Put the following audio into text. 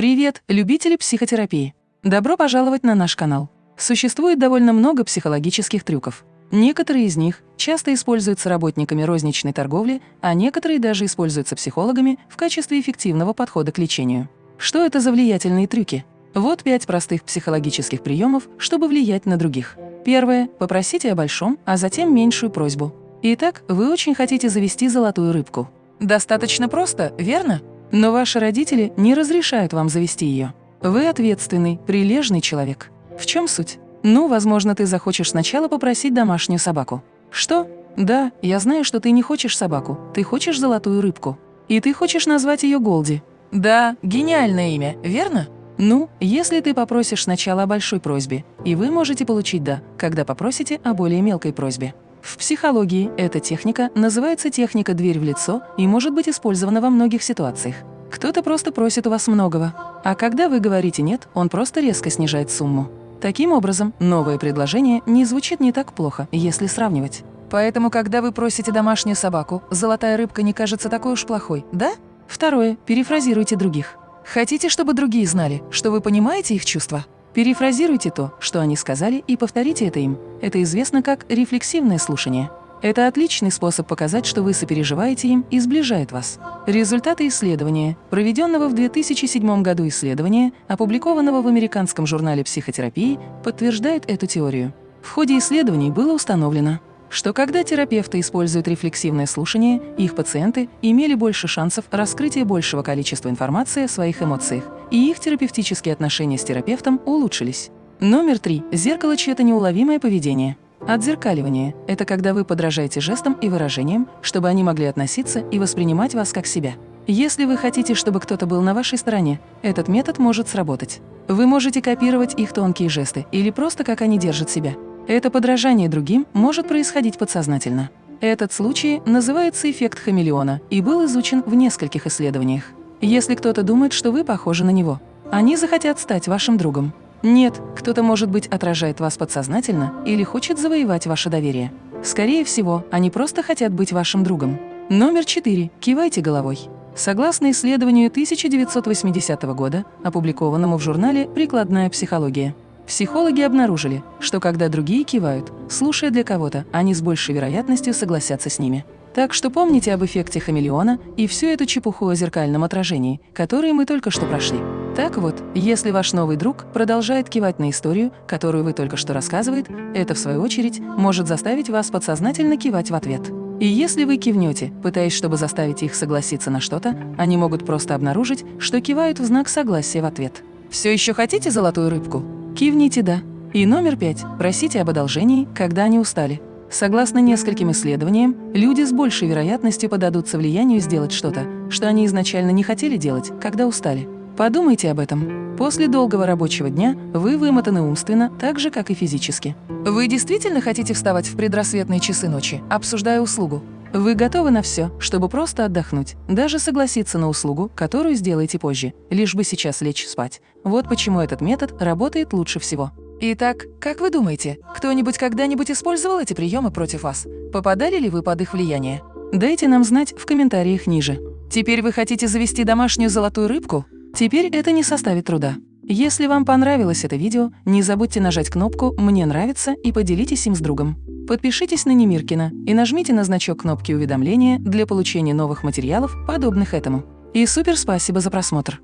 Привет, любители психотерапии! Добро пожаловать на наш канал. Существует довольно много психологических трюков. Некоторые из них часто используются работниками розничной торговли, а некоторые даже используются психологами в качестве эффективного подхода к лечению. Что это за влиятельные трюки? Вот пять простых психологических приемов, чтобы влиять на других. Первое – попросите о большом, а затем меньшую просьбу. Итак, вы очень хотите завести золотую рыбку. Достаточно просто, верно? Но ваши родители не разрешают вам завести ее. Вы ответственный, прилежный человек. В чем суть? Ну, возможно, ты захочешь сначала попросить домашнюю собаку. Что? Да, я знаю, что ты не хочешь собаку, ты хочешь золотую рыбку. И ты хочешь назвать ее Голди. Да, гениальное имя, верно? Ну, если ты попросишь сначала о большой просьбе, и вы можете получить «да», когда попросите о более мелкой просьбе. В психологии эта техника называется техника «дверь в лицо» и может быть использована во многих ситуациях. Кто-то просто просит у вас многого, а когда вы говорите «нет», он просто резко снижает сумму. Таким образом, новое предложение не звучит не так плохо, если сравнивать. Поэтому, когда вы просите домашнюю собаку, золотая рыбка не кажется такой уж плохой, да? Второе. Перефразируйте других. Хотите, чтобы другие знали, что вы понимаете их чувства? Перефразируйте то, что они сказали, и повторите это им. Это известно как рефлексивное слушание. Это отличный способ показать, что вы сопереживаете им и сближает вас. Результаты исследования, проведенного в 2007 году исследования, опубликованного в американском журнале психотерапии, подтверждает эту теорию. В ходе исследований было установлено, что когда терапевты используют рефлексивное слушание, их пациенты имели больше шансов раскрытия большего количества информации о своих эмоциях, и их терапевтические отношения с терапевтом улучшились. Номер три. Зеркало чье-то неуловимое поведение. Отзеркаливание – это когда вы подражаете жестам и выражениям, чтобы они могли относиться и воспринимать вас как себя. Если вы хотите, чтобы кто-то был на вашей стороне, этот метод может сработать. Вы можете копировать их тонкие жесты или просто как они держат себя. Это подражание другим может происходить подсознательно. Этот случай называется эффект хамелеона и был изучен в нескольких исследованиях. Если кто-то думает, что вы похожи на него, они захотят стать вашим другом. Нет, кто-то, может быть, отражает вас подсознательно или хочет завоевать ваше доверие. Скорее всего, они просто хотят быть вашим другом. Номер 4. Кивайте головой. Согласно исследованию 1980 года, опубликованному в журнале «Прикладная психология», Психологи обнаружили, что когда другие кивают, слушая для кого-то, они с большей вероятностью согласятся с ними. Так что помните об эффекте хамелеона и всю эту чепуху о зеркальном отражении, которые мы только что прошли. Так вот, если ваш новый друг продолжает кивать на историю, которую вы только что рассказывает, это, в свою очередь, может заставить вас подсознательно кивать в ответ. И если вы кивнете, пытаясь, чтобы заставить их согласиться на что-то, они могут просто обнаружить, что кивают в знак согласия в ответ. Все еще хотите золотую рыбку? Кивните «да». И номер пять. Просите об одолжении, когда они устали. Согласно нескольким исследованиям, люди с большей вероятностью подадутся влиянию сделать что-то, что они изначально не хотели делать, когда устали. Подумайте об этом. После долгого рабочего дня вы вымотаны умственно, так же, как и физически. Вы действительно хотите вставать в предрассветные часы ночи, обсуждая услугу? Вы готовы на все, чтобы просто отдохнуть, даже согласиться на услугу, которую сделаете позже, лишь бы сейчас лечь спать. Вот почему этот метод работает лучше всего. Итак, как вы думаете, кто-нибудь когда-нибудь использовал эти приемы против вас? Попадали ли вы под их влияние? Дайте нам знать в комментариях ниже. Теперь вы хотите завести домашнюю золотую рыбку? Теперь это не составит труда. Если вам понравилось это видео, не забудьте нажать кнопку «Мне нравится» и поделитесь им с другом. Подпишитесь на Немиркина и нажмите на значок кнопки уведомления для получения новых материалов, подобных этому. И супер спасибо за просмотр!